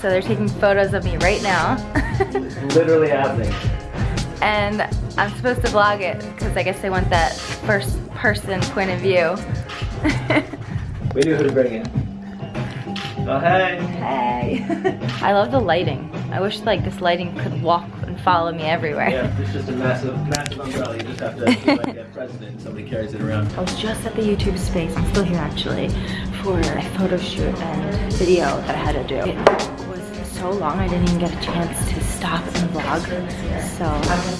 So they're taking photos of me right now. Literally happening. and I'm supposed to vlog it because I guess they want that first person point of view. We knew who to bring in. Oh, hey. Hey. I love the lighting. I wish like this lighting could walk and follow me everywhere. Yeah, it's just a massive, massive umbrella. You just have to be like a president somebody carries it around. I was just at the YouTube space, I'm still here actually, for a photo shoot and video that I had to do. So long I didn't even get a chance to stop and vlog. So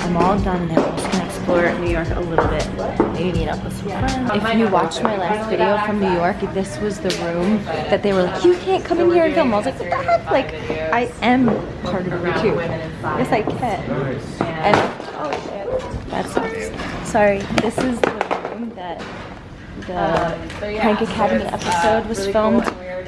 I'm all done now. I'm just gonna explore New York a little bit. Maybe meet up with some friends. If you watched my last video from New York, this was the room that they were like, you can't come in here and film. I was like, what the heck? Like, I am part of the YouTube. Yes, I can. And, oh shit, that sucks. Sorry, this is the room that the Prank Academy episode was filmed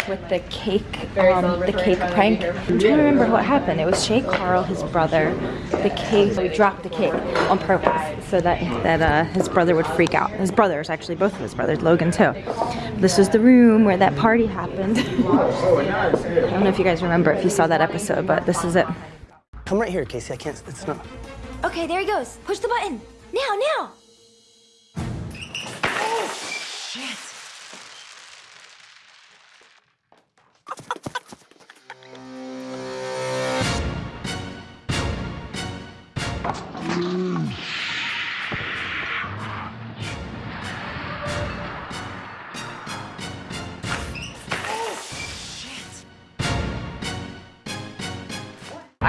with the cake, um, the cake prank. I'm trying to remember what happened. It was Shay Carl, his brother. The cake, we dropped the cake on purpose so that that uh, his brother would freak out. His brothers, actually, both of his brothers, Logan too. This was the room where that party happened. I don't know if you guys remember if you saw that episode, but this is it. Come right here, Casey. I can't. It's not. Okay, there he goes. Push the button. Now, now.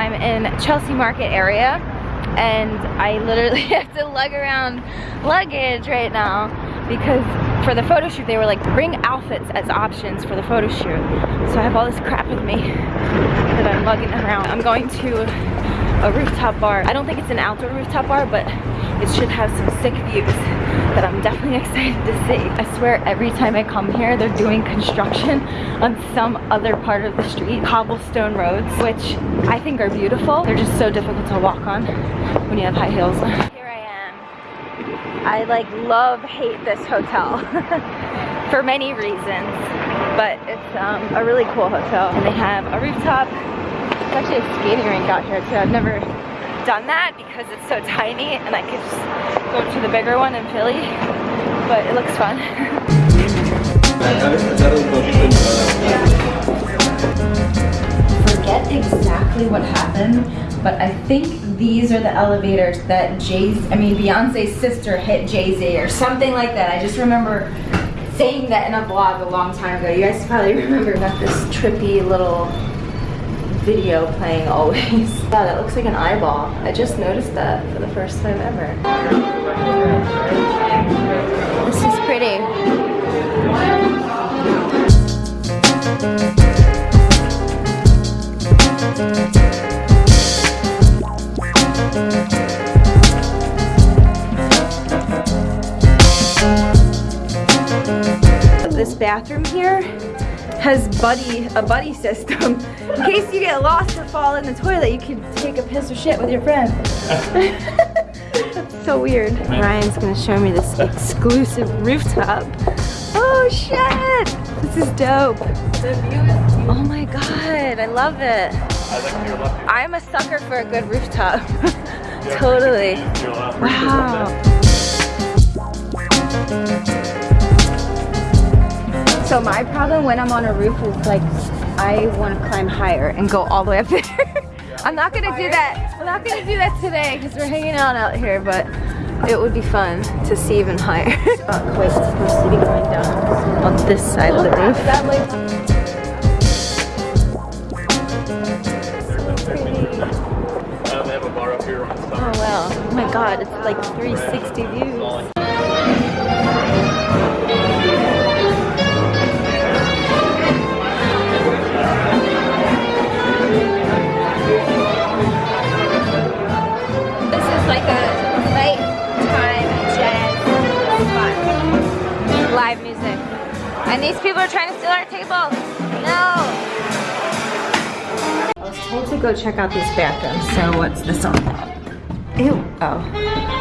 I'm in Chelsea Market area and I literally have to lug around luggage right now because for the photo shoot they were like bring outfits as options for the photo shoot. So I have all this crap with me that I'm lugging around. I'm going to a rooftop bar. I don't think it's an outdoor rooftop bar but it should have some sick views that I'm definitely excited to see. I swear every time I come here they're doing construction on some other part of the street. Cobblestone roads which I think are beautiful. They're just so difficult to walk on when you have high heels. Here I am. I like love hate this hotel for many reasons but it's um, a really cool hotel. And they have a rooftop. There's actually a skating rink out here too. I've never done that because it's so tiny and I could just go to the bigger one in Philly but it looks fun forget exactly what happened, but I think these are the elevators that Jay's, I mean Beyonce's sister hit Jay-Z or something like that. I just remember saying that in a vlog a long time ago. You guys probably remember got this trippy little video playing always. Wow, that looks like an eyeball. I just noticed that for the first time ever. This is pretty. This bathroom here has buddy a buddy system. In case you get lost or fall in the toilet, you can take a piss or shit with your friend. That's so weird. Ryan's gonna show me this exclusive rooftop. Oh shit! This is dope. Oh my god, I love it. I'm a sucker for a good rooftop. totally. Wow. So my problem when I'm on a roof is like I want to climb higher and go all the way up there. I'm not gonna do that. I'm not gonna do that today because we're hanging out out here, but it would be fun to see even higher. not quite supposed to be going down on this side of the roof. Uh, they have a bar up here on the Oh wow. Oh my god, it's like 360 views. Live music. And these people are trying to steal our table. No. I was told to go check out this bathroom, so what's this on? Ew. Oh.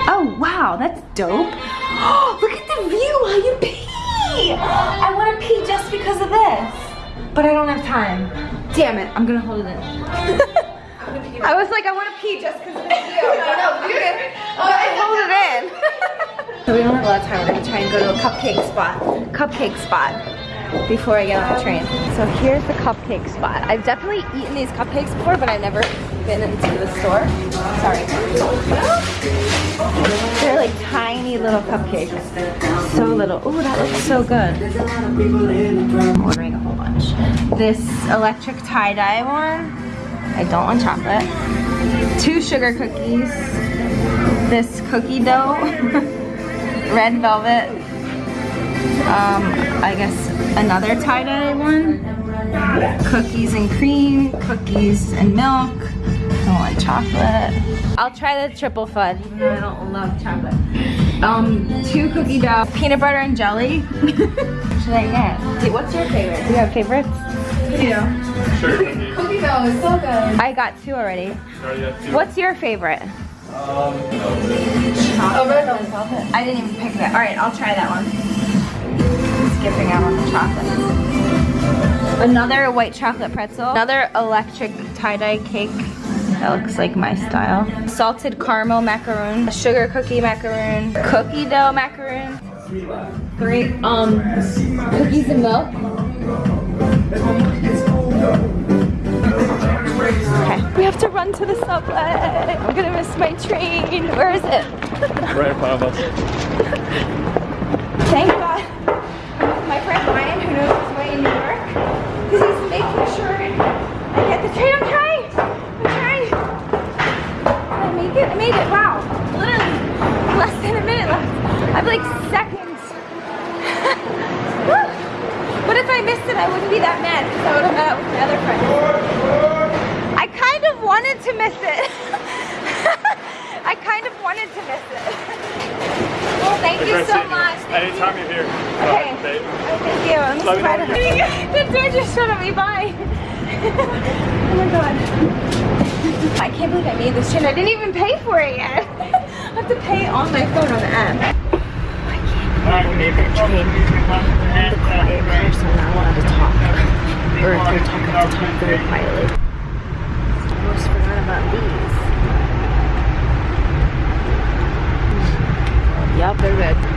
Oh, wow, that's dope. Oh, Look at the view while you pee. I want to pee just because of this. But I don't have time. Damn it, I'm gonna hold it in. I was like, I want to pee just because of the view. no, no, you didn't. Oh, hold it in. so we don't have a lot of time. We're gonna try and go to a cupcake spot. Cupcake spot before I get on the train. So here's the cupcake spot. I've definitely eaten these cupcakes before, but I've never been into the store. Sorry. They're like tiny little cupcakes. So little. Oh, that looks so good. I'm ordering a whole bunch. This electric tie-dye one. I don't want chocolate. Two sugar cookies. This cookie dough. Red velvet. Um, I guess another tie-dye one. Cookies and cream, cookies and milk. Don't want chocolate. I'll try the triple though I don't love chocolate. Um, two cookie dough, peanut butter and jelly. should I get? Dude, what's your favorite? Do you have favorites? Cookie dough. Sure. Cookie dough is so good. I got two already. Sorry, yeah, two. What's your favorite? Um, Oh, red. I didn't even pick that. All right, I'll try that one. Skipping out on the chocolate. Another white chocolate pretzel. Another electric tie-dye cake. That looks like my style. Salted caramel macaroon. Sugar cookie macaroon. Cookie dough macaroon. Three. Um, cookies and milk. Okay. We have to run to the subway. I'm gonna miss my train. Where is it? right in front of us. Thank God. My friend Ryan, who knows his way in New York, because he's making sure I get the train. I'm trying. I'm trying. Did I make it? I made it. Wow. Literally less than a minute left. I have like seconds. Woo. but if I missed it, I wouldn't be that mad because I would have met up with my other friends. I kind of wanted to miss it. I kind of wanted to miss it. Well, thank you so much. Thank you. Anytime you're here. Okay. Babe. Oh, thank you. I'm Let me know surprised. when The door just shut at me. Bye. oh my god. I can't believe I made this train. I didn't even pay for it yet. I have to pay on my phone on the app. Alright, we need to train. I'm the quiet person. I'm not allowed to talk. Or if they're talking, to talk very quietly. Almost forgot about these. Yup, they're good.